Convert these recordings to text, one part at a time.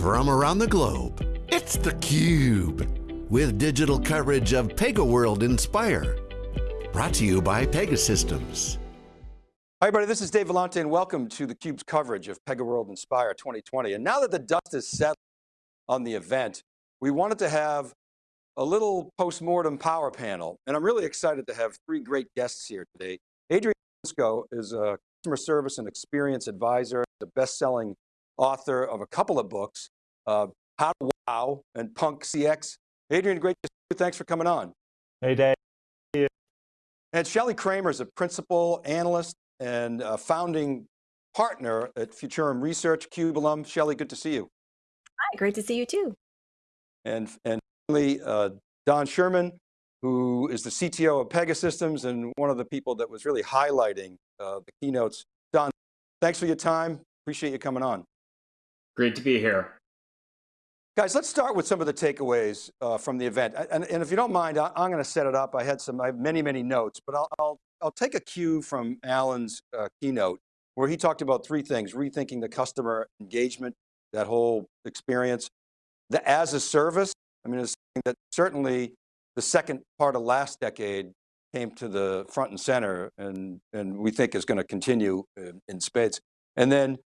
from around the globe. It's theCUBE, with digital coverage of PegaWorld Inspire. Brought to you by Pegasystems. Hi everybody, this is Dave Vellante and welcome to theCUBE's coverage of PegaWorld Inspire 2020. And now that the dust is settled on the event, we wanted to have a little post-mortem power panel. And I'm really excited to have three great guests here today. Adrian Swinscoe is a customer service and experience advisor, the best-selling author of a couple of books, uh, How to Wow and Punk CX. Adrian, great to see you. Thanks for coming on. Hey, Dave. And Shelly Kramer is a principal analyst and founding partner at Futurum Research, CUBE alum. Shelly, good to see you. Hi, great to see you too. And, and finally, uh, Don Schuerman, who is the CTO of Pegasystems and one of the people that was really highlighting uh, the keynotes. Don, thanks for your time. Appreciate you coming on. Great to be here. Guys, let's start with some of the takeaways uh, from the event. And, and, if you don't mind, I, am going to set it up. I had some, I have many, many notes, but I'll, I'll, I'll take a cue from Alan's uh, keynote where he talked about three things, rethinking the customer engagement, that whole experience, the as a service. I mean, it's something that certainly the second part of last decade came to the front and center and, and we think is going to continue in, in spades. And then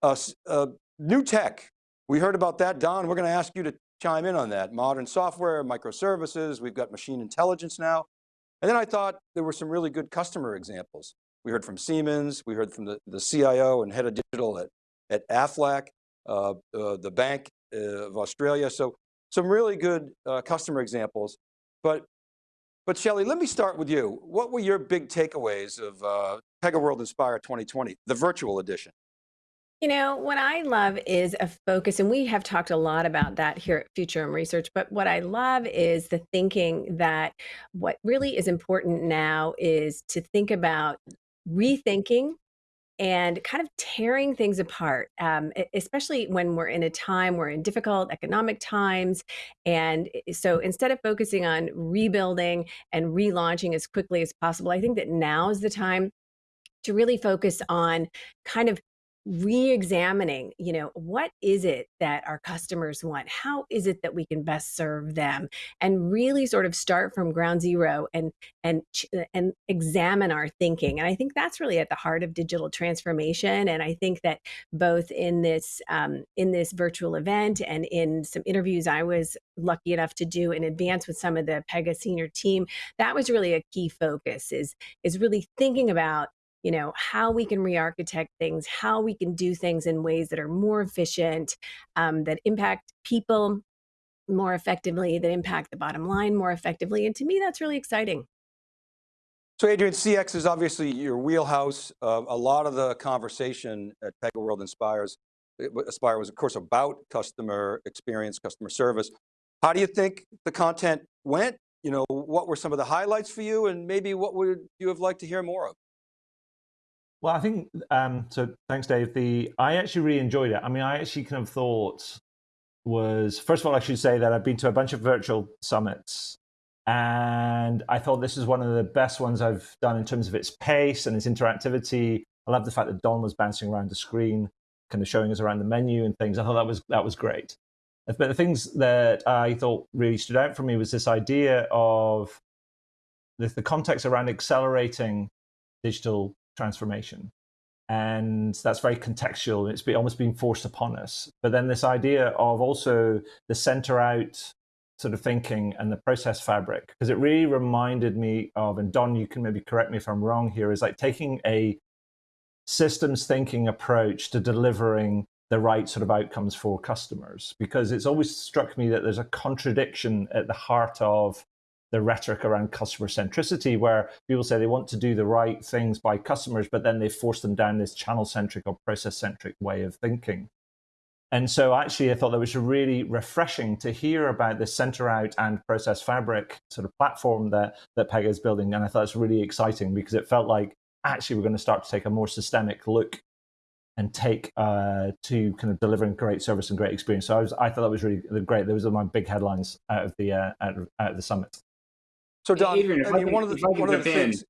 uh, uh, new tech, we heard about that. Don, we're going to ask you to chime in on that. Modern software, microservices, we've got machine intelligence now. And then I thought there were some really good customer examples. We heard from Siemens, we heard from the, the CIO and head of digital at, at Aflac, uh, uh, the Bank of Australia. So some really good uh, customer examples. But, but Shelly, let me start with you. What were your big takeaways of uh, PegaWorld Inspire 2020, the virtual edition? You know, what I love is a focus, and we have talked a lot about that here at Futurum Research, but what I love is the thinking that what really is important now is to think about rethinking and kind of tearing things apart, um, especially when we're in a time, we're in difficult economic times. And so instead of focusing on rebuilding and relaunching as quickly as possible, I think that now is the time to really focus on kind of re-examining you know what is it that our customers want? How is it that we can best serve them? And really sort of start from ground zero and and and examine our thinking. And i think that's really at the heart of digital transformation. And i think that both in this um, in this virtual event and in some interviews i was lucky enough to do in advance with some of the pega senior team that was really a key focus is is really thinking about you know, how we can re-architect things, how we can do things in ways that are more efficient, um, that impact people more effectively, that impact the bottom line more effectively. And to me, that's really exciting. So Adrian, CX is obviously your wheelhouse. Uh, a lot of the conversation at PegaWorld Inspires, Aspire was of course about customer experience, customer service. How do you think the content went? You know, what were some of the highlights for you and maybe what would you have liked to hear more of? Well, I think, um, so thanks, Dave. The I actually really enjoyed it. I mean, I actually kind of thought was, first of all, I should say that I've been to a bunch of virtual summits and I thought this is one of the best ones I've done in terms of its pace and its interactivity. I love the fact that Don was bouncing around the screen, kind of showing us around the menu and things. I thought that was that was great. But the things that I thought really stood out for me was this idea of the, the context around accelerating digital transformation. And that's very contextual. It's been, almost been forced upon us. But then this idea of also the center out sort of thinking and the process fabric, because it really reminded me of, and Don, you can maybe correct me if I'm wrong here, is like taking a systems thinking approach to delivering the right sort of outcomes for customers. Because it's always struck me that there's a contradiction at the heart of the rhetoric around customer centricity, where people say they want to do the right things by customers, but then they force them down this channel centric or process centric way of thinking. And so actually, I thought that was really refreshing to hear about this center out and process fabric sort of platform that, that Pega is building. And I thought it's really exciting because it felt like actually we're going to start to take a more systemic look and take uh, to kind of delivering great service and great experience. So I, was, I thought that was really great. Those are my big headlines out of the uh, out, of, out of the summit. So Don, Adrian, I mean, one of the, one of the things,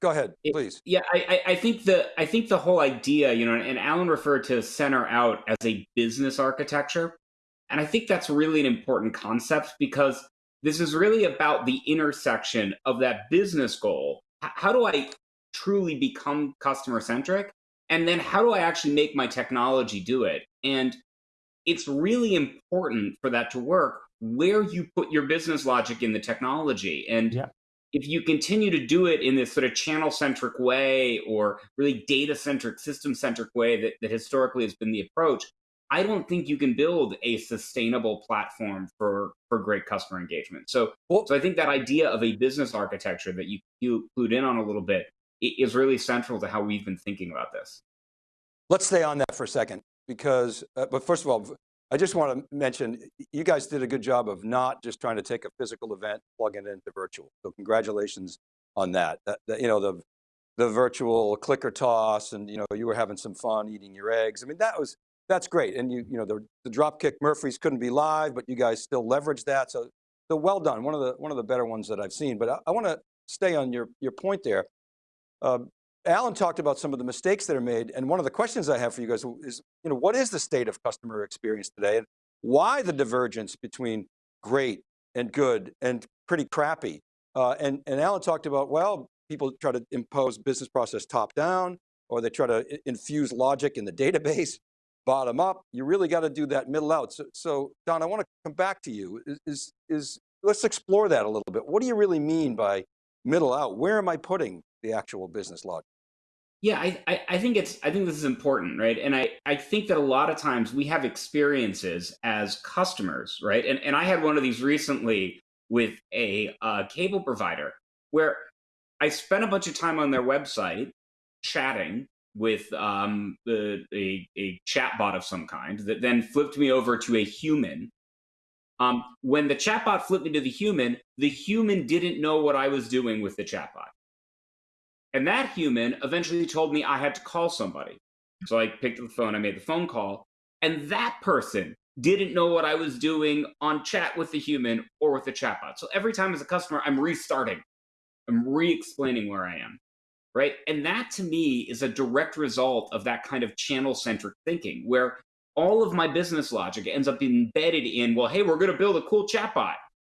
Go ahead, please. Yeah, I, I I think the I think the whole idea, you know, and Alan referred to center out as a business architecture, and I think that's really an important concept because this is really about the intersection of that business goal. How do I truly become customer centric, and then how do I actually make my technology do it? And it's really important for that to work where you put your business logic in the technology. And Yeah. if you continue to do it in this sort of channel centric way or really data centric system centric way that, that historically has been the approach i don't think you can build a sustainable platform for for great customer engagement. So Well- so i think that idea of a business architecture that you you clued in on a little bit is really central to how we've been thinking about this. Let's stay on that for a second because, uh, but first of all, I just want to mention, you guys did a good job of not just trying to take a physical event, plug it into virtual. So congratulations on that. That, that, you know, the, the virtual clicker toss and, you know, you were having some fun eating your eggs. I mean, that was, that's great. And you, you know, the, the Dropkick Murphys couldn't be live, but you guys still leveraged that. So, so well done. One of the, one of the better ones that I've seen, but I, I want to stay on your, your point there. Uh, Alan talked about some of the mistakes that are made, and one of the questions I have for you guys is, you know, what is the state of customer experience today, and why the divergence between great and good and pretty crappy? Uh, and, and Alan talked about, well, people try to impose business process top down, or they try to infuse logic in the database, bottom up. You really got to do that middle out. So, so Don, I want to come back to you. Is, is, is let's explore that a little bit. What do you really mean by middle out? Where am I putting the actual business logic? Yeah, I, I, I think it's I think this is important, right? And I, I think that a lot of times we have experiences as customers, right? And and I had one of these recently with a uh, cable provider where I spent a bunch of time on their website chatting with um, a, a chatbot of some kind that then flipped me over to a human. Um, when the chatbot flipped me to the human, the human didn't know what I was doing with the chatbot. And that human eventually told me I had to call somebody. So I picked up the phone, I made the phone call, and that person didn't know what I was doing on chat with the human or with the chatbot. So every time as a customer, I'm restarting, I'm re explaining where I am. Right. And that to me is a direct result of that kind of channel centric thinking where all of my business logic ends up embedded in, well, hey, we're going to build a cool chatbot.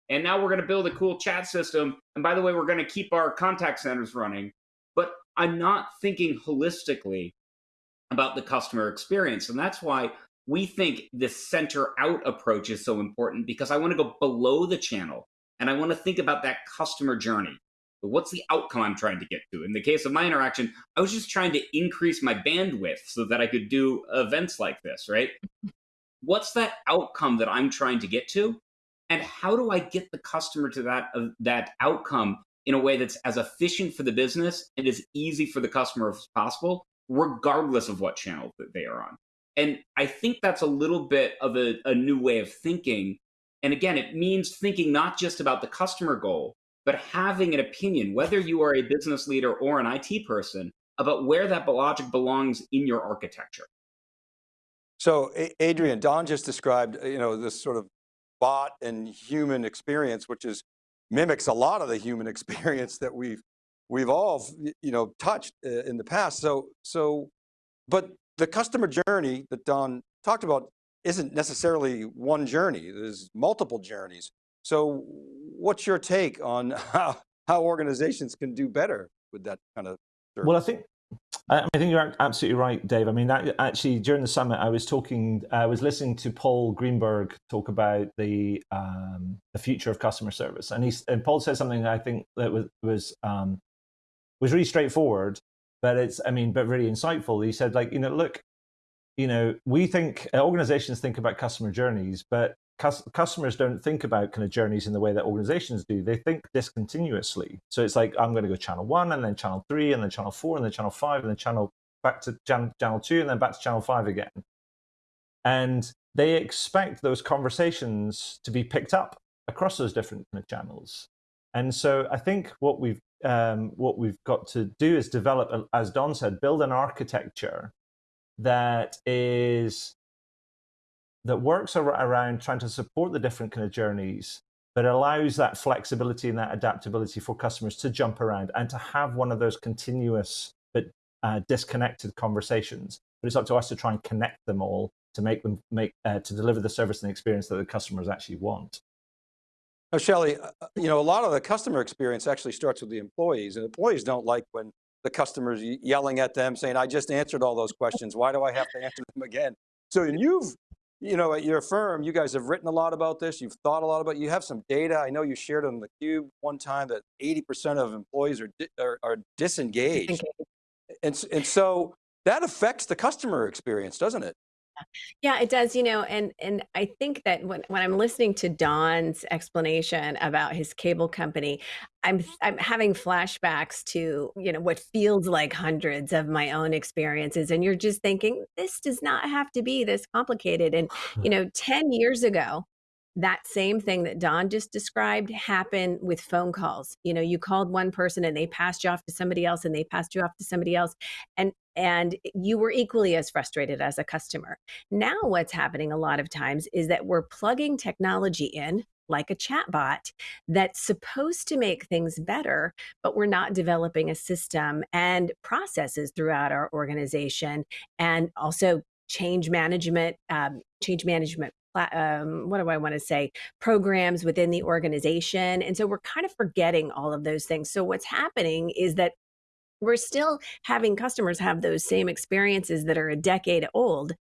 And now we're going to build a cool chat system. And by the way, we're going to keep our contact centers running I'm not thinking holistically about the customer experience. And that's why we think this center out approach is so important because I want to go below the channel and I want to think about that customer journey. But what's the outcome I'm trying to get to? In the case of my interaction, I was just trying to increase my bandwidth so that I could do events like this, right? What's that outcome that I'm trying to get to? And how do I get the customer to that, uh, that outcome in a way that's as efficient for the business and as easy for the customer as possible, regardless of what channel that they are on. And I think that's a little bit of a, a new way of thinking. And again, it means thinking not just about the customer goal, but having an opinion, whether you are a business leader or an IT person, about where that logic belongs in your architecture. So Adrian, Don just described, you know, this sort of bot and human experience, which is mimics a lot of the human experience that we've we've all you know touched uh, in the past. So so, but the customer journey that Don talked about isn't necessarily one journey. There's multiple journeys. So what's your take on how how organizations can do better with that kind of? Well, I think I think you're absolutely right, Dave. I mean, that, actually, during the summit, I was talking, I was listening to Paul Greenberg talk about the um, the future of customer service, and he's and Paul said something I think that was was um, was really straightforward, but it's I mean, but really insightful. He said, like, you know, look, you know, we think organizations think about customer journeys, but customers don't think about kind of journeys in the way that organizations do. They think discontinuously. So it's like I'm going to go channel one, and then channel three, and then channel four, and then channel five, and then channel back to channel, channel two, and then back to channel five again. And they expect those conversations to be picked up across those different kind of channels. And so I think what we've um, what we've got to do is develop, as Don said, build an architecture that is that works ar- around trying to support the different kind of journeys but allows that flexibility and that adaptability for customers to jump around and to have one of those continuous but uh, disconnected conversations. But it's up to us to try and connect them all to make them make uh, to deliver the service and experience that the customers actually want. Now, Shelly, uh, uh, you know, a lot of the customer experience actually starts with the employees and employees don't like when the customers yelling at them saying, I just answered all those questions. Why do I have to answer them again? So and you've you know, at your firm, you guys have written a lot about this. You've thought a lot about. You have some data. I know you shared on the cube one time that 80% of employees are are, are disengaged, and and so that affects the customer experience, doesn't it? Yeah, it does, you know, and and I think that when when I'm listening to Don's explanation about his cable company, I'm I'm having flashbacks to, you know, what feels like hundreds of my own experiences and you're just thinking this does not have to be this complicated and you know, 10 years ago, that same thing that Don just described happened with phone calls. You know, you called one person and they passed you off to somebody else and they passed you off to somebody else. And and you were equally as frustrated as a customer. Now what's happening a lot of times is that we're plugging technology in like a chatbot that's supposed to make things better, but we're not developing a system and processes throughout our organization and also change management, um, change management um, what do I want to say, programs within the organization. And so we're kind of forgetting all of those things. So what's happening is that we're still having customers have those same experiences that are a decade old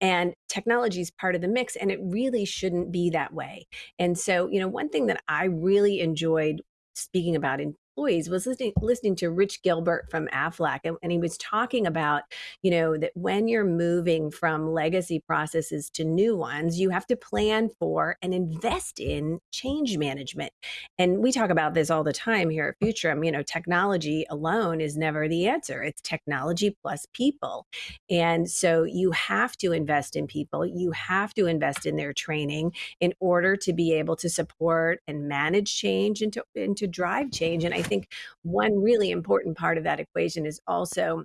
and technology is part of the mix and it really shouldn't be that way and so you know one thing that i really enjoyed speaking about in employees was listening listening to Rich Gilbert from Aflac, and, and he was talking about, you know, that when you're moving from legacy processes to new ones, you have to plan for and invest in change management. And we talk about this all the time here at Futurum. You know, technology alone is never the answer. It's technology plus people. And so you have to invest in people. You have to invest in their training in order to be able to support and manage change and to, and to drive change. And I think one really important part of that equation is also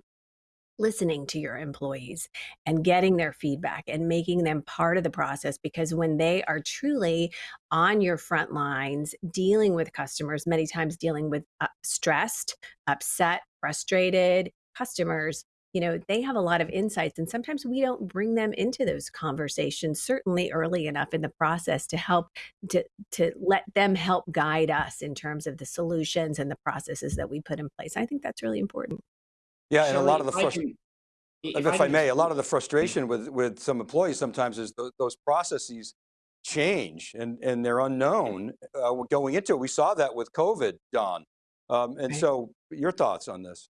listening to your employees and getting their feedback and making them part of the process because when they are truly on your front lines dealing with customers many times dealing with uh, stressed upset frustrated customers you know, they have a lot of insights and sometimes we don't bring them into those conversations, certainly early enough in the process to help to, to let them help guide us in terms of the solutions and the processes that we put in place. I think that's really important. Yeah, and a lot of the frustration, if, if I, I, may, a lot of the frustration with, with some employees sometimes is th those processes change and, and they're unknown uh, going into it. We saw that with COVID, Don. Um, and so your thoughts on this?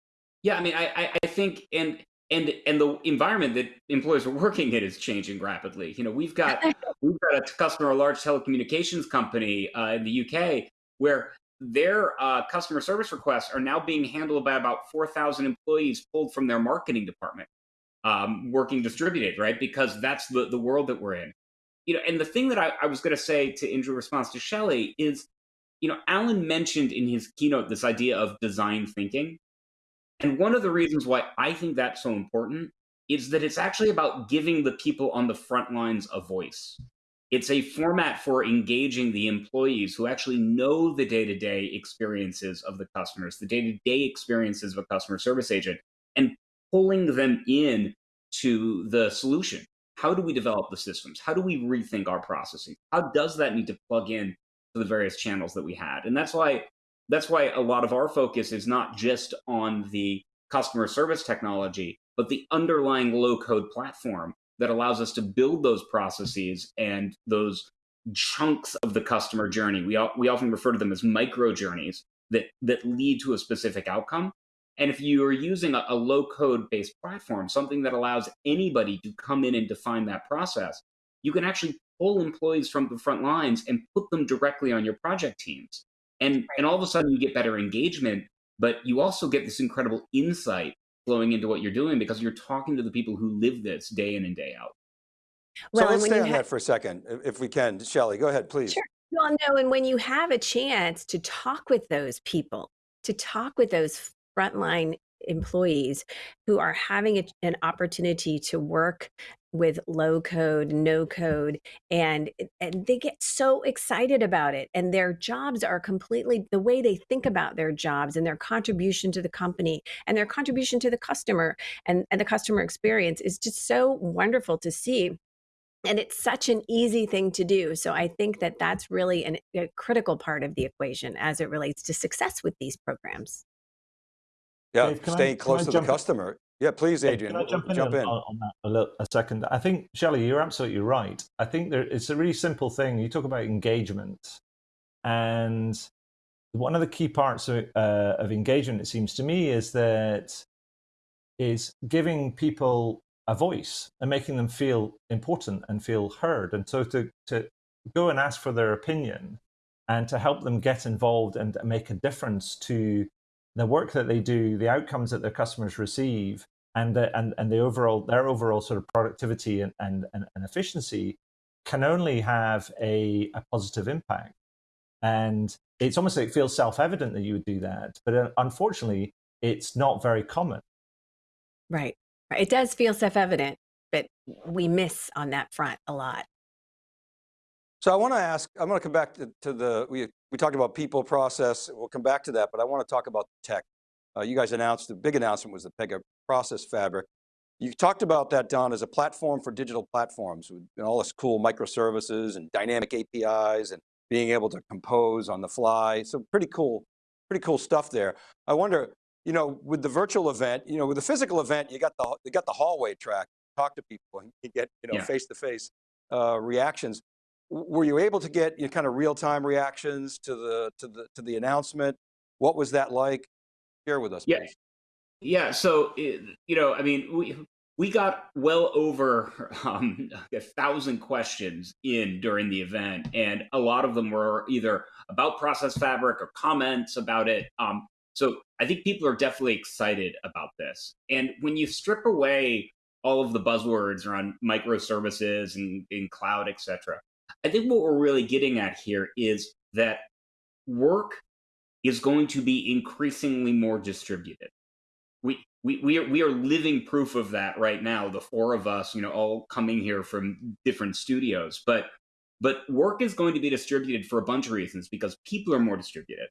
Yeah, I mean, I, I think, and and and the environment that employers are working in is changing rapidly. You know, we've got we've got a customer, a large telecommunications company uh, in the UK, where their uh, customer service requests are now being handled by about four thousand employees pulled from their marketing department, um, working distributed, right? Because that's the the world that we're in. You know, and the thing that I, I was going to say to in response to Shelly is, you know, Alan mentioned in his keynote this idea of design thinking and one of the reasons why I think that's so important is that it's actually about giving the people on the front lines a voice. It's a format for engaging the employees who actually know the day to day experiences of the customers, the day to day experiences of a customer service agent, and pulling them in to the solution. How do we develop the systems? How do we rethink our processing? How does that need to plug in to the various channels that we had? And that's why that's why a lot of our focus is not just on the customer service technology, but the underlying low code platform that allows us to build those processes and those chunks of the customer journey. We, we often refer to them as micro journeys that, that lead to a specific outcome. And if you are using a, a low code based platform, something that allows anybody to come in and define that process, you can actually pull employees from the front lines and put them directly on your project teams and right. and all of a sudden you get better engagement but you also get this incredible insight flowing into what you're doing because you're talking to the people who live this day in and day out well, so let's stay on that for a second if we can Shelly go ahead please sure. well no and when you have a chance to talk with those people to talk with those frontline employees who are having a, an opportunity to work with low code, no code, and, eh, and they get so excited about it. And their jobs are completely the way they think about their jobs and their contribution to the company and their contribution to the customer and, and the customer experience is just so wonderful to see and it's such an easy thing to do. So I think that that's really an, a critical part of the equation as it relates to success with these programs. Yeah, Dave, staying I, close to the customer. Yeah, please, Adrian. Can I jump in, jump in. On, on, that a, little, a second? I think, Shelly, you're absolutely right. I think there, it's a really simple thing. You talk about engagement, and one of the key parts of, uh, of engagement, it seems to me, is that is giving people a voice and making them feel important and feel heard. And so to, to go and ask for their opinion and to help them get involved and make a difference to the work that they do, the outcomes that their customers receive, and the, and, and the overall their overall sort of productivity and, and, and, efficiency can only have a, a positive impact. And it's almost like it feels self-evident that you would do that, but unfortunately, it's not very common. Right. It does feel self-evident, but we miss on that front a lot. So I want to ask, I'm going to come back to, to, the, we, we talked about people process, we'll come back to that, but I want to talk about tech. Uh, you guys announced, the big announcement was the Pega Process Fabric. You talked about that, Don, as a platform for digital platforms with all this cool microservices and dynamic APIs and being able to compose on the fly. So pretty cool, pretty cool stuff there. I wonder, you know, with the virtual event, you know, with the physical event, you got the you got the hallway track, talk to people, and you get you know face to face reactions. Were you able to get you know, kind of real time reactions to the to the to the announcement? What was that like? Share with us, yeah. Please. Yeah. So you know, I mean, we we got well over um, a thousand questions in during the event, and a lot of them were either about Process Fabric or comments about it. Um, so I think people are definitely excited about this. And when you strip away all of the buzzwords around microservices and, and cloud, et cetera, I think what we're really getting at here is that work is going to be increasingly more distributed. We, we, we, are, we are living proof of that right now, the four of us, you know, all coming here from different studios. But, but work is going to be distributed for a bunch of reasons because people are more distributed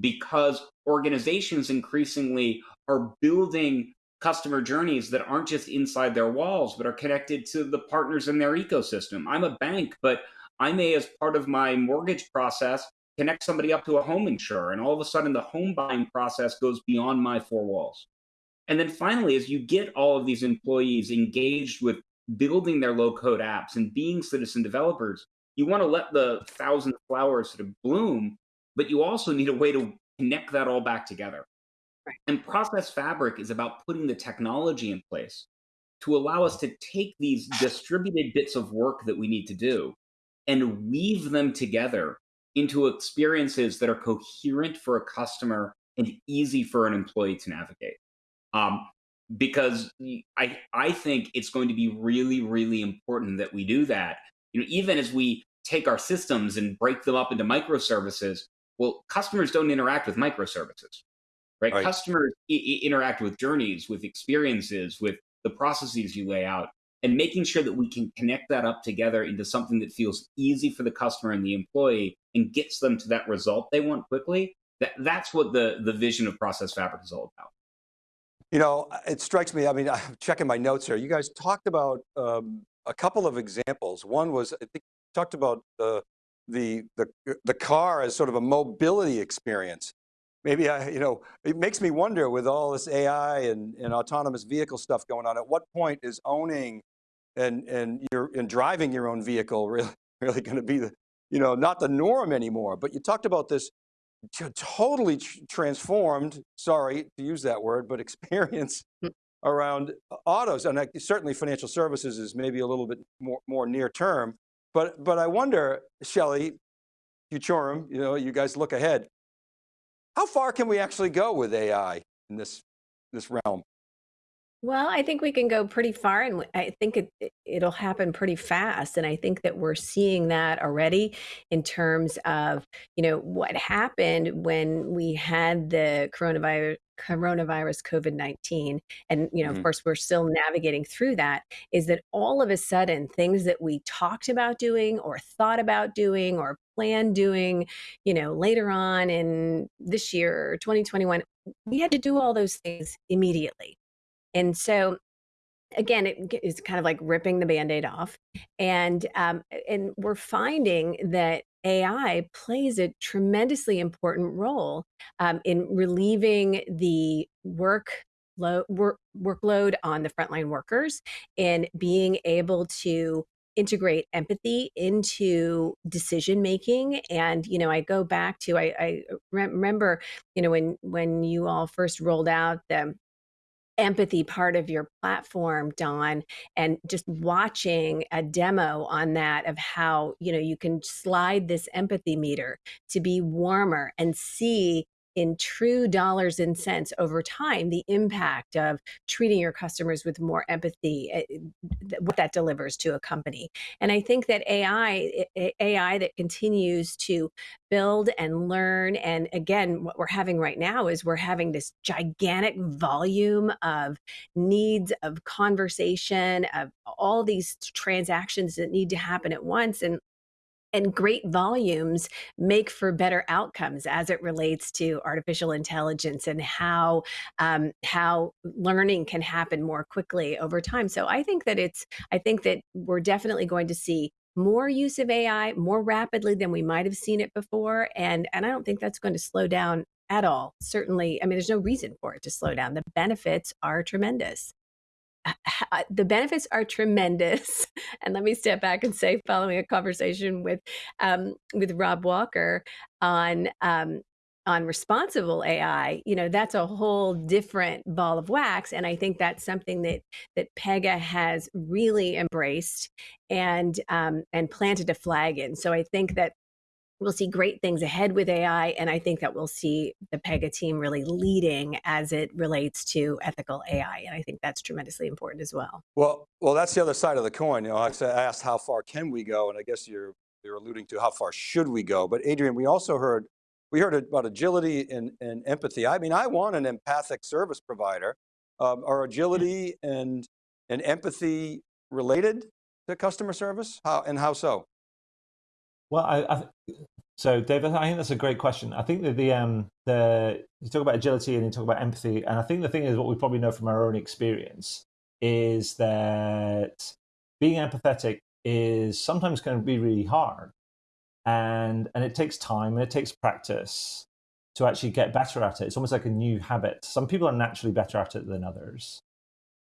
because organizations increasingly are building customer journeys that aren't just inside their walls, but are connected to the partners in their ecosystem. I'm a bank, but I may, as part of my mortgage process, connect somebody up to a home insurer, and all of a sudden the home buying process goes beyond my four walls. And then finally, as you get all of these employees engaged with building their low code apps and being citizen developers, you want to let the thousand flowers sort of bloom but you also need a way to connect that all back together. Right. And Process Fabric is about putting the technology in place to allow us to take these distributed bits of work that we need to do and weave them together into experiences that are coherent for a customer and easy for an employee to navigate. Um, because I, I think it's going to be really, really important that we do that. You know, even as we take our systems and break them up into microservices, well, customers don't interact with microservices, right? right. Customers interact with journeys, with experiences, with the processes you lay out, and making sure that we can connect that up together into something that feels easy for the customer and the employee and gets them to that result they want quickly. That, that's what the, the vision of Process Fabric is all about. You know, it strikes me, I mean, I'm checking my notes here. You guys talked about um, a couple of examples. One was, I think talked about the the, the, the car as sort of a mobility experience. Maybe I, you know, it makes me wonder with all this AI and, and autonomous vehicle stuff going on, at what point is owning and, and, you're, and driving your own vehicle really, really going to be the, you know, not the norm anymore, but you talked about this totally transformed, sorry to use that word, but experience hmm. around autos. And certainly financial services is maybe a little bit more, more near term, but, but I wonder, Shelly, Futurum, you know, you guys look ahead. How far can we actually go with AI in this, this realm? Well, I think we can go pretty far, and I think it, it will happen pretty fast. And I think that we're seeing that already in terms of you know what happened when we had the coronavirus coronavirus covid-19 and you know of Mhm. course we're still navigating through that is that all of a sudden things that we talked about doing or thought about doing or planned doing you know later on in this year 2021 we had to do all those things immediately and so again, it is kind of like ripping the band-aid off. And um, and we're finding that AI plays a tremendously important role um, in relieving the work work, workload on the frontline workers and being able to integrate empathy into decision making and you know i go back to i, I remember you know when when you all first rolled out the empathy part of your platform don and just watching a demo on that of how you know you can slide this empathy meter to be warmer and see in true dollars and cents over time the impact of treating your customers with more empathy eh, eh what that delivers to a company. And i think that ai eh, eh, ai that continues to build and learn and again what we're having right now is we're having this gigantic volume of needs of conversation of all these transactions that need to happen at once and and great volumes make for better outcomes as it relates to artificial intelligence and how um, how learning can happen more quickly over time. So I think that it's I think that we're definitely going to see more use of AI more rapidly than we might have seen it before, and and I don't think that's going to slow down at all. Certainly, I mean, there's no reason for it to slow down. The benefits are tremendous the benefits are tremendous. And let me step back and say, following a conversation with um, with Rob Walker on um, on responsible AI, you know, that's a whole different ball of wax. And I think that's something that that Pega has really embraced and um, and planted a flag in. So I think that we'll see great things ahead with AI. And I think that we'll see the Pega team really leading as it relates to ethical AI. And I think that's tremendously important as well. Well, well, that's the other side of the coin. You know, I asked how far can we go? And I guess you're, you're alluding to how far should we go? But Adrian, we also heard, we heard about agility and, and empathy. I mean, I want an empathic service provider. Um, are agility and, and empathy related to customer service? How, and how so? Well, I, I, so David, I think that's a great question. I think that the um the you talk about agility and you talk about empathy, and I think the thing is what we probably know from our own experience is that being empathetic is sometimes going to be really hard, and and it takes time and it takes practice to actually get better at it. It's almost like a new habit. Some people are naturally better at it than others,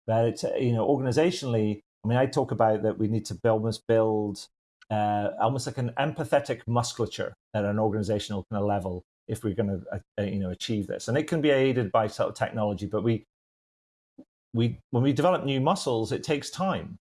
but it's you know organizationally. I mean, I talk about that we need to almost build uh, almost like an empathetic musculature at an organizational kind of level if we're going to uh, uh, you know achieve this. And it can be aided by sort of technology but we we when we develop new muscles it takes time.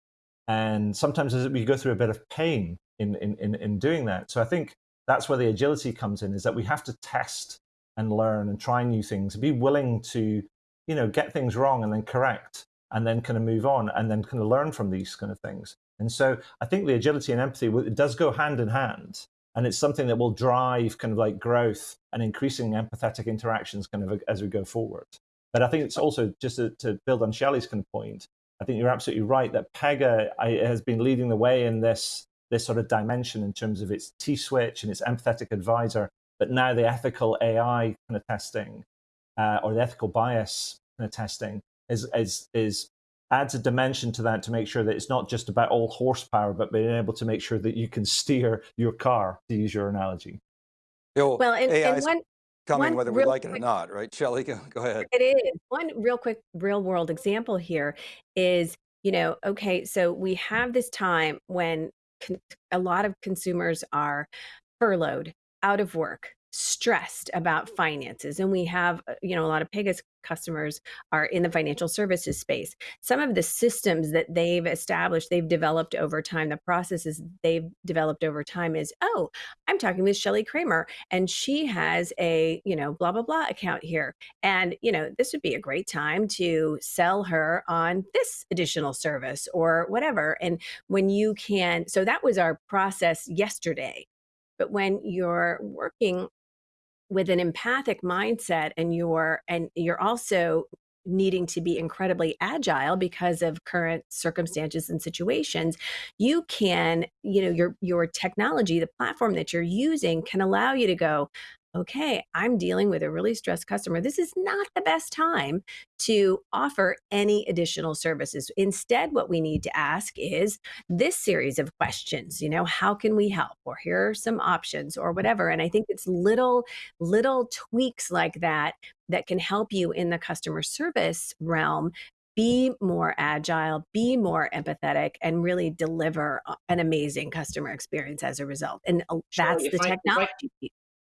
And sometimes we go through a bit of pain in, in in in doing that. So i think that's where the agility comes in is that we have to test and learn and try new things be willing to you know get things wrong and then correct and then kind of move on and then kind of learn from these kind of things and so I think the agility and empathy does go hand in hand, and it's something that will drive kind of like growth and increasing empathetic interactions kind of as we go forward. But I think it's also just to, to build on Shelly's kind of point. I think you're absolutely right that Pega has been leading the way in this this sort of dimension in terms of its T switch and its empathetic advisor, but now the ethical AI kind of testing uh, or the ethical bias kind of testing is is is adds a dimension to that to make sure that it's not just about all horsepower, but being able to make sure that you can steer your car, to use your analogy. Yo, well, and, AI and one, coming one whether we like it quick, or not, right? Shelly, go, go ahead. It is. One real quick real world example here is, you know, okay, so we have this time when a lot of consumers are furloughed, out of work, stressed about finances and we have uh, you know a lot of Pega's customers are in the financial services space. Some of the systems that they've established, they've developed over time, the processes they've developed over time is, oh, I'm talking with Shelly Kramer and she has a, you know, blah, blah, blah account here. And, you know, this would be a great time to sell her on this additional service or whatever. And when you can, so that was our process yesterday. But when you're working with an empathic mindset and you're and you're also needing to be incredibly agile because of current circumstances and situations you can you know your your technology the platform that you're using can allow you to go okay, I'm dealing with a really stressed customer. This is not the best time to offer any additional services. Instead, what we need to ask is this series of questions, you know, how can we help? Or here are some options or whatever. And I think it's little, little tweaks like that that can help you in the customer service realm be more agile, be more empathetic, and really deliver an amazing customer experience as a result. And uh, that's sure, the technology. I,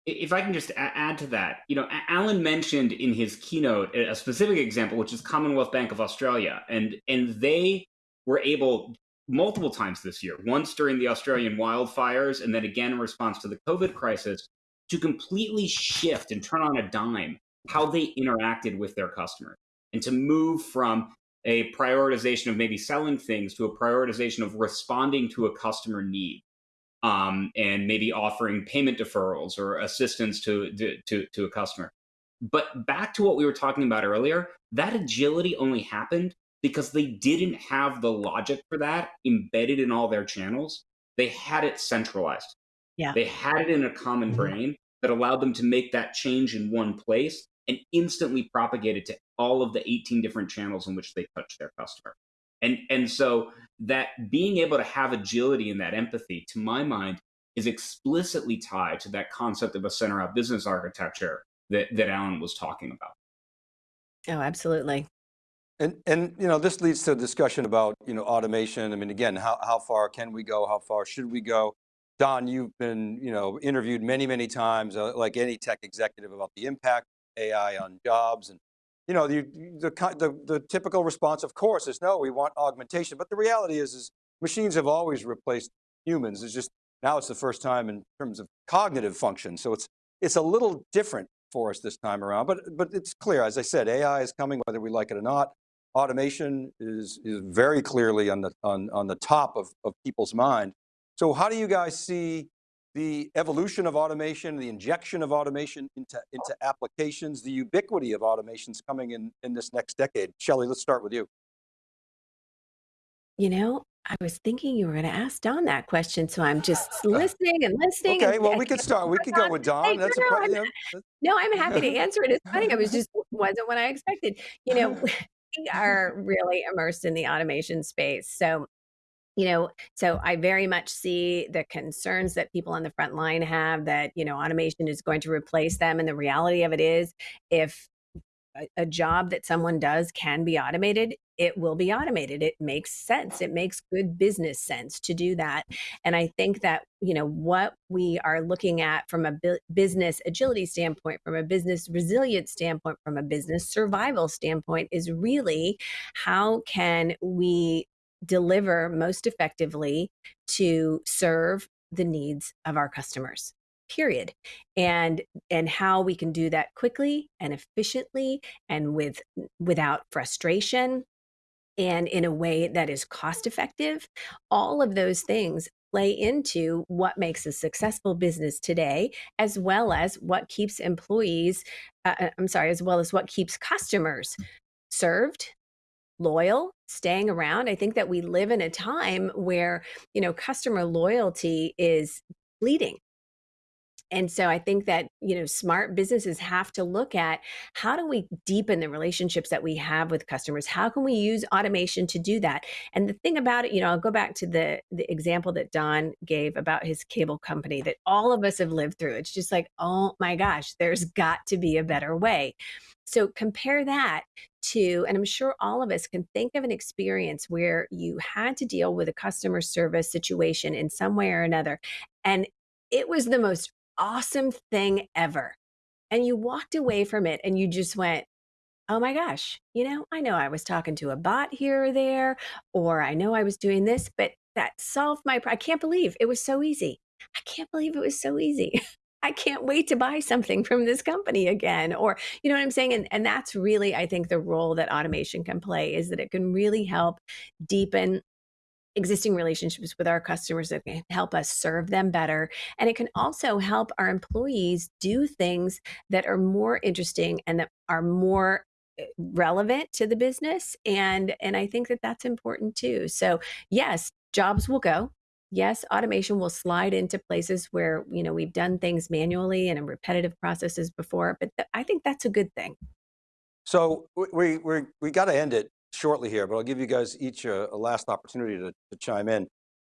if I can just add to that, you know, Alan mentioned in his keynote a specific example, which is Commonwealth Bank of Australia, and and they were able multiple times this year, once during the Australian wildfires, and then again in response to the COVID crisis, to completely shift and turn on a dime how they interacted with their customers, and to move from a prioritization of maybe selling things to a prioritization of responding to a customer need um, and maybe offering payment deferrals or assistance to, to, to a customer. But back to what we were talking about earlier, that agility only happened because they didn't have the logic for that embedded in all their channels. They had it centralized. Yeah. They had it in a common mm-hmm. brain that allowed them to make that change in one place and instantly propagate it to all of the 18 different channels in which they touch their customer. And and so that being able to have agility and that empathy, to my mind, is explicitly tied to that concept of a center out business architecture that, that Alan was talking about. Oh, absolutely. And, and you know, this leads to a discussion about, you know, automation. I mean, again, how, how far can we go? How far should we go? Don, you've been, you know, interviewed many, many times, uh, like any tech executive about the impact AI on jobs and you know, the, the, the, the, typical response, of course, is no, we want augmentation. But the reality is, is machines have always replaced humans. It's just, now it's the first time in terms of cognitive function. So it's, it's a little different for us this time around, but, but it's clear, as I said, AI is coming whether we like it or not. Automation is, is very clearly on the, on, on the top of, of people's mind. So how do you guys see the evolution of automation, the injection of automation into, into applications, the ubiquity of automations coming in, in this next decade. Shelly, let's start with you. You know, I was thinking you were going to ask Don that question, so I'm just listening and listening. Okay, and, well, we could start. We could go with Don. That's no, a, you know, no, I'm happy to answer it. It's funny. I was just wasn't what I expected. You know, we are really immersed in the automation space. So you know so i very much see the concerns that people on the front line have that you know automation is going to replace them and the reality of it is if a, a job that someone does can be automated it will be automated. It makes sense. It makes good business sense to do that. And i think that you know what we are looking at from a business agility standpoint from a business resilience standpoint from a business survival standpoint is really how can we deliver most effectively to serve the needs of our customers period and and how we can do that quickly and efficiently and with without frustration and in a way that is cost effective. All of those things play into what makes a successful business today as well as what keeps employees uh, uh i'm sorry as well as what keeps customers served loyal, staying around. I think that we live in a time where, you know, customer loyalty is bleeding. And so I think that, you know, smart businesses have to look at how do we deepen the relationships that we have with customers? How can we use automation to do that? And the thing about it, you know, I'll go back to the the example that Don gave about his cable company that all of us have lived through. It's just like, oh my gosh, there's got to be a better way. So compare that to, and I'm sure all of us can think of an experience where you had to deal with a customer service situation in some way or another. And it was the most awesome thing ever. And you walked away from it and you just went, oh my gosh, you know, I know I was talking to a bot here or there, or I know I was doing this, but that solved my, I can't believe it was so easy. I can't believe it was so easy. I can't wait to buy something from this company again. Or, you know what I'm saying? And, and that's really, I think, the role that automation can play is that it can really help deepen existing relationships with our customers that can help us serve them better. And it can also help our employees do things that are more interesting and that are more eh, relevant to the business and and I think that that's important too. So, yes, jobs will go. Yes, automation will slide into places where, you know, we've done things manually and in repetitive processes before, but th I think that's a good thing. So we, we, we got to end it shortly here, but I'll give you guys each a, a last opportunity to, to, chime in.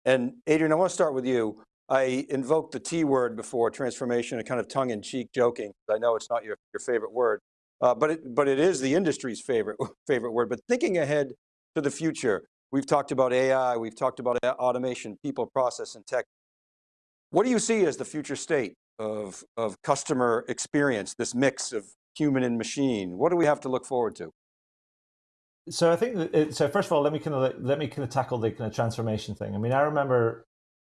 And Adrian, I want to start with you. I invoked the T word before, transformation, a kind of tongue in cheek joking. I know it's not your, your favorite word, uh, but, it, but it is the industry's favorite, favorite word. But thinking ahead to the future, we've talked about AI, we've talked about automation, people, process, and tech. What do you see as the future state of, of customer experience, this mix of human and machine? What do we have to look forward to? so I think it, so. First of all, let me kind of let me kind of tackle the kind of transformation thing. I mean, I remember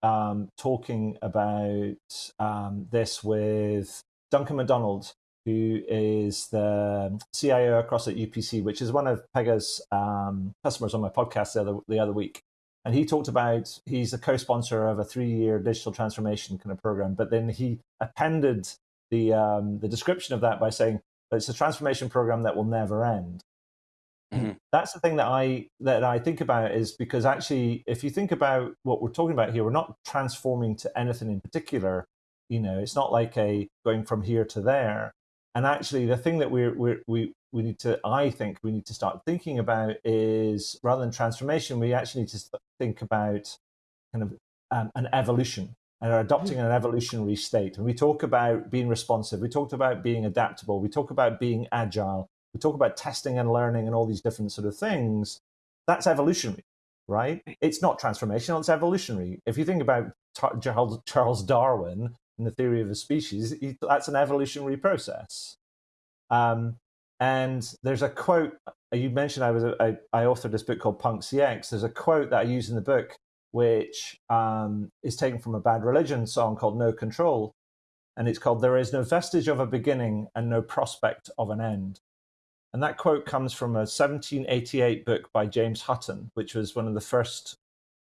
um, talking about um, this with Duncan McDonald, who is the CIO across at UPC, which is one of Pega's um, customers on my podcast the other, the other week. And he talked about he's a co-sponsor of a three-year digital transformation kind of program, but then he appended the um, the description of that by saying it's a transformation program that will never end. Mm-hmm. That's the thing that I that I think about is because actually, if you think about what we're talking about here, we're not transforming to anything in particular. You know, it's not like a going from here to there. And actually, the thing that we're, we're we we need to, I think, we need to start thinking about is rather than transformation, we actually need to think about kind of um, an evolution and are adopting mm-hmm. an evolutionary state. And we talk about being responsive. We talked about being adaptable. We talk about being agile we talk about testing and learning and all these different sort of things, that's evolutionary, right? It's not transformational, it's evolutionary. If you think about Charles Darwin and the theory of a species, that's an evolutionary process. Um, and there's a quote you mentioned. I was I, authored this book called Punk CX. There's a quote that I use in the book, which um, is taken from a Bad Religion song called "No Control," and it's called "There is no vestige of a beginning and no prospect of an end." And that quote comes from a 1788 book by James Hutton, which was one of the first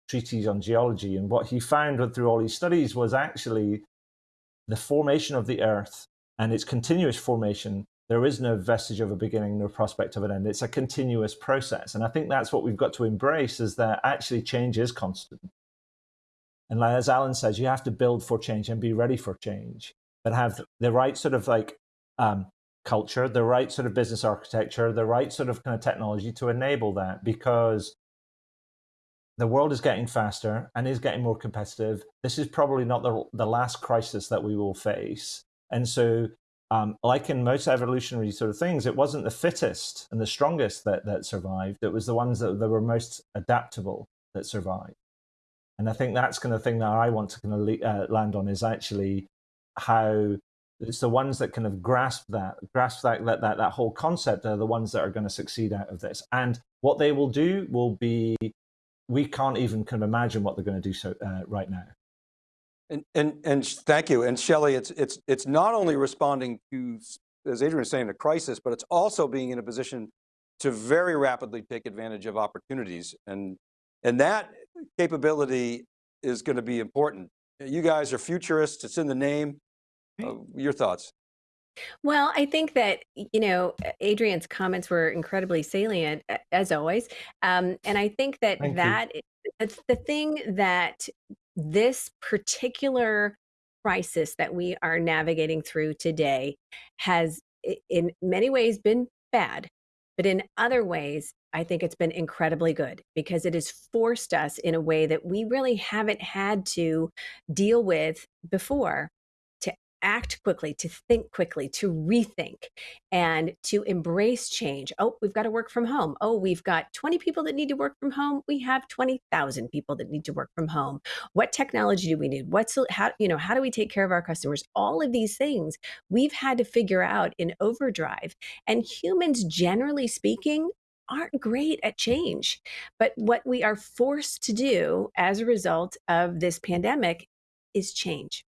treatises on geology. And what he found through all his studies was actually the formation of the earth and its continuous formation. There is no vestige of a beginning, no prospect of an end. It's a continuous process. And I think that's what we've got to embrace is that actually change is constant. And as Alan says, you have to build for change and be ready for change, but have the right sort of like um, culture, the right sort of business architecture, the right sort of kind of technology to enable that because the world is getting faster and is getting more competitive. This is probably not the, the last crisis that we will face. And so, um, like in most evolutionary sort of things, it wasn't the fittest and the strongest that, that survived. It was the ones that, that were most adaptable that survived. And I think that's kind of thing that I want to kind of uh, land on is actually how it's the ones that kind of grasp that, grasp that, that, that, that whole concept are the ones that are going to succeed out of this. And what they will do will be, we can't even kind of imagine what they're going to do so uh, right now. And, and, and thank you. And Shelly, it's, it's, it's not only responding to, as Adrian was saying, a crisis, but it's also being in a position to very rapidly take advantage of opportunities. And, and that capability is going to be important. You guys are futurists, it's in the name. Uh, your thoughts? Well, I think that, you know, Adrian's comments were incredibly salient, as always. Um, and I think that Thank that it's the thing that this particular crisis that we are navigating through today has, in many ways, been bad. But in other ways, I think it's been incredibly good because it has forced us in a way that we really haven't had to deal with before act quickly, to think quickly, to rethink, and to embrace change. Oh, we've got to work from home. Oh, we've got 20 people that need to work from home. We have 20,000 people that need to work from home. What technology do we need? What's how you know how do we take care of our customers? All of these things we've had to figure out in overdrive. And humans, generally speaking, aren't great at change. But what we are forced to do as a result of this pandemic is change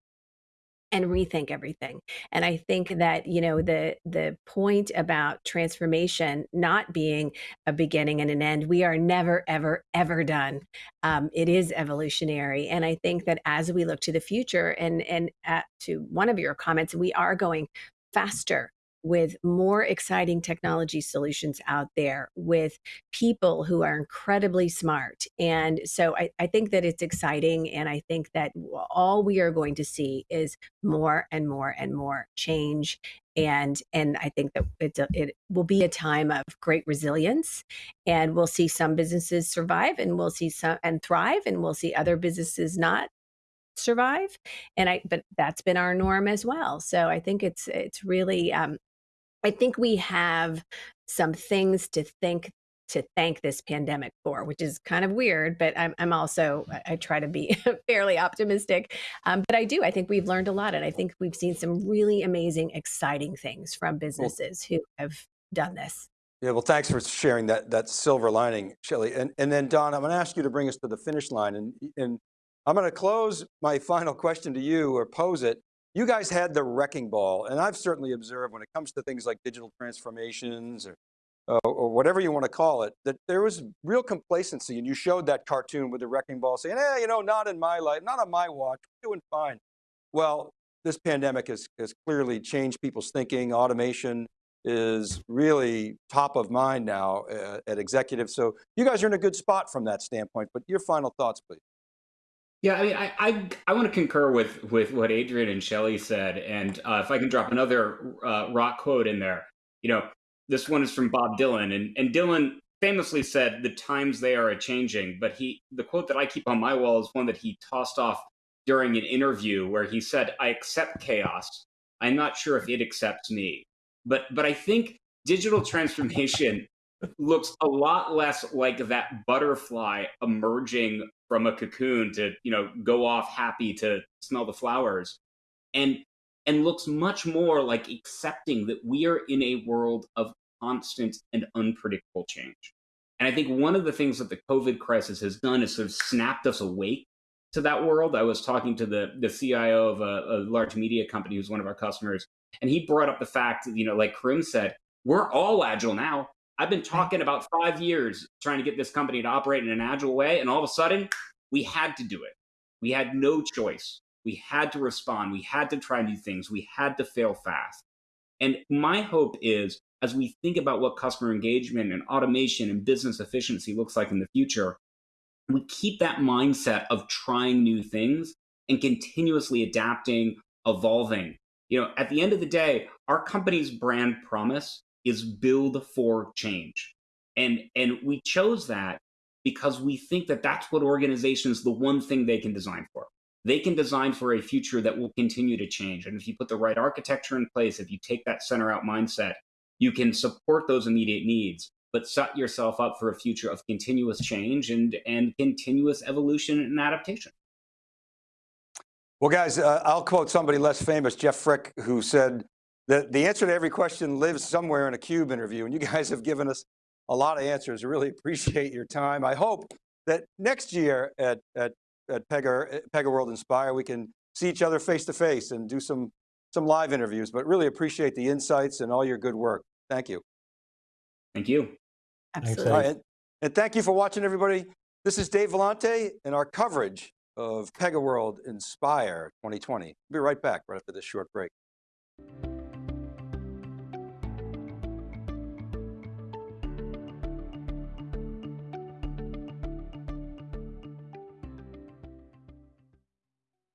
and rethink everything. And I think that, you know, the the point about transformation not being a beginning and an end, we are never, ever, ever done. Um, it is evolutionary. And I think that as we look to the future and and uh, to one of your comments, we are going faster with more exciting technology solutions out there with people who are incredibly smart. And so I, I, think that it's exciting. And I think that all we are going to see is more and more and more change. And, and I think that it's a, it will be a time of great resilience and we'll see some businesses survive and we'll see some and thrive and we'll see other businesses not survive and i but that's been our norm as well so i think it's it's really um, I think we have some things to think to thank this pandemic for, which is kind of weird, but I'm, I'm also, I try to be fairly optimistic. Um, but I do, I think we've learned a lot. And I think we've seen some really amazing, exciting things from businesses who have done this. Yeah, well, thanks for sharing that that silver lining, Shelly. And, and then Don, I'm going to ask you to bring us to the finish line. And, and I'm going to close my final question to you or pose it you guys had the wrecking ball, and I've certainly observed when it comes to things like digital transformations or, uh, or whatever you want to call it, that there was real complacency, and you showed that cartoon with the wrecking ball saying, eh, you know, not in my life, not on my watch, we're doing fine. Well, this pandemic has, has clearly changed people's thinking. Automation is really top of mind now uh, at executives. So you guys are in a good spot from that standpoint, but your final thoughts, please. Yeah, I mean, I I, I want to concur with with what Adrian and Shelly said, and uh, if I can drop another uh, rock quote in there, you know, this one is from Bob Dylan, and and Dylan famously said, "The times they are a changing." But he, the quote that I keep on my wall is one that he tossed off during an interview where he said, "I accept chaos. I'm not sure if it accepts me." But but I think digital transformation looks a lot less like that butterfly emerging from a cocoon to you know go off happy to smell the flowers. And and looks much more like accepting that we are in a world of constant and unpredictable change. And i think one of the things that the covid crisis has done is sort of snapped us awake to that world. I was talking to the the cio of a, a large media company who's one of our customers and he brought up the fact that, you know like karim said we're all agile now I've been talking about five years trying to get this company to operate in an agile way, and all of a sudden, we had to do it. We had no choice. We had to respond. We had to try new things. We had to fail fast. And my hope is, as we think about what customer engagement and automation and business efficiency looks like in the future, we keep that mindset of trying new things and continuously adapting, evolving. You know, at the end of the day, our company's brand promise is build for change. And, and we chose that because we think that that's what organizations, the one thing they can design for. They can design for a future that will continue to change. And if you put the right architecture in place, if you take that center out mindset, you can support those immediate needs, but set yourself up for a future of continuous change and, and continuous evolution and adaptation. Well, guys, uh, I'll quote somebody less famous, Jeff Frick, who said, the, the answer to every question lives somewhere in a CUBE interview, and you guys have given us a lot of answers. I really appreciate your time. I hope that next year at, at, at Pega, Pega World Inspire, we can see each other face to face and do some, some live interviews, but really appreciate the insights and all your good work. Thank you. Thank you. Absolutely. and, and thank you for watching everybody. This is Dave Vellante and our coverage of Pega World Inspire 2020. We'll be right back right after this short break.